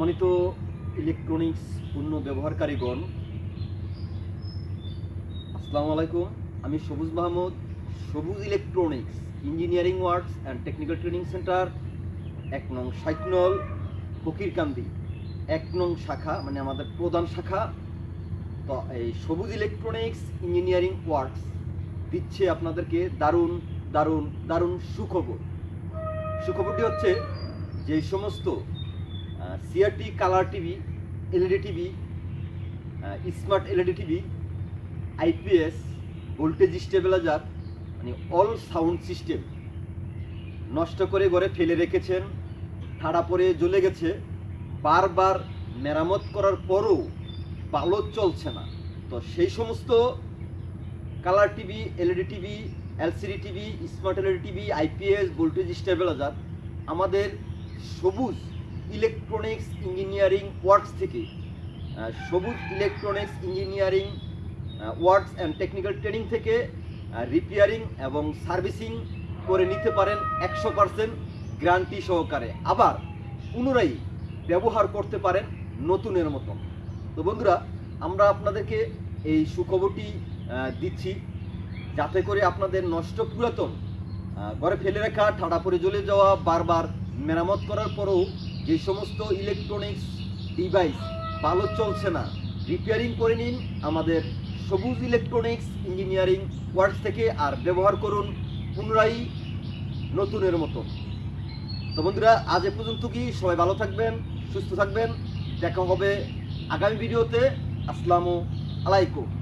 সম্মানিত ইলেকট্রনিক্স পণ্য ব্যবহারকারীগণ, আসসালামু আলাইকুম। আমি Sabuj Mahmud, Sabuj electronics engineering works and technical training centre এক নং সাইকনল, ফকিরকান্দি। এক নং শাখা মানে আমাদের প্রধান শাখা, তো এই সবুজ ইলেকট্রনিক্স ইঞ্জিনিয়ারিং ওয়ার্কস দিচ্ছে আপনাদেরকে দারুণ দারুণ দারুণ সুখবর। সুখবরটি হচ্ছে যে সমস্ত CRT colour TV LED TV smart LED TV IPS voltage stabiliser মানে অল সাউন্ড সিস্টেম নষ্ট করে ঘরে ফেলে রেখেছেন ঠাড়া পরে জ্বলে গেছে, বারবার মেরামত করার পরও ভালো চলছে না। তো সেই সমস্ত colour TV LED TV LCD TV smart LED TV IPS voltage stabiliser আমাদের সবুজ ইলেকট্রনিক্স ইঞ্জিনিয়ারিং ওয়ার্কস থেকে Sabuj electronics engineering works and technical training থেকে রিপেয়ারিং এবং সার্ভিসিং করে নিতে পারেন একশো পার্সেন্ট গ্যারান্টি সহকারে। আবার পুনরায় ব্যবহার করতে পারেন নতুনের মতন। তো বন্ধুরা, আমরা আপনাদেরকে এই সুখবরটি দিচ্ছি যাতে করে আপনাদের নষ্ট পুরাতন ঘরে ফেলে রাখা ঠাডা পরে জ্বলে যাওয়া, বারবার মেরামত করার পরেও যে সমস্ত ইলেকট্রনিক্স ডিভাইস ভালো চলছে না রিপেয়ারিং করে নিন আমাদের সবুজ ইলেকট্রনিক্স ইঞ্জিনিয়ারিং ওয়ার্কস থেকে আর ব্যবহার করুন পুনরায় নতুনের মতো। তো বন্ধুরা, আজ এ পর্যন্ত কি সবাই ভালো থাকবেন, সুস্থ থাকবেন। দেখা হবে আগামী ভিডিওতে। আসসালামু আলাইকুম।